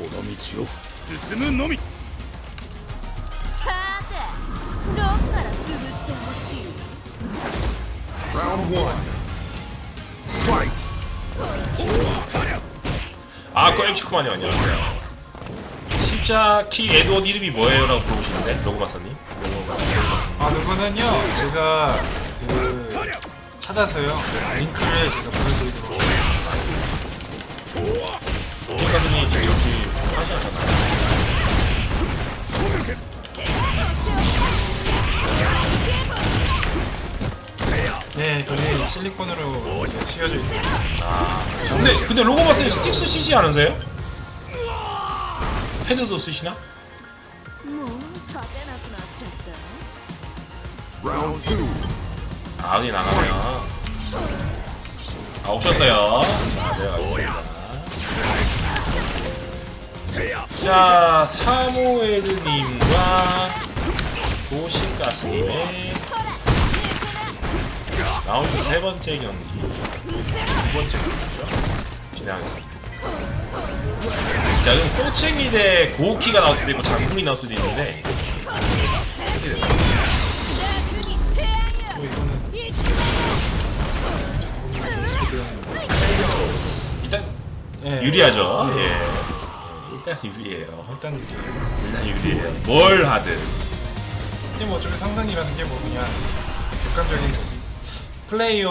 この道を進むのみさてどっから潰してほしい Round one Fight 아, 그 MC9만님 안녕하세요. 십자키 에드워드 이름이 뭐예요? 라고 물어보시는데, 로그마사님. 아 누구는요 제가 그 찾아서요 링크를 제가 보내드리도록 네, 저희 실리콘으로 씌워져 있어요. 아. 근데 근데 로고마스는 스틱스 쓰지 않으세요? 패드도 쓰시나? 아, 어디 나가네요. 아, 오셨어요. 자, 네, 내려가겠습니다. 자, 사모에드님과 도시가스님의 라운드 세 번째 경기. 두 번째 경기죠. 진행하겠습니다 자 그럼 소칭이 대 고우키가 나올 수도 있고 장군이 나올 수도 있는데. 일단 예. 유리하죠? 예. 예. 일단 유리해요. 일단 유리 일단 유리해요. 뭘 하든. 이게 뭐 어차피 상상이라는 게 뭐 그냥 객관적인 거지. 플레이어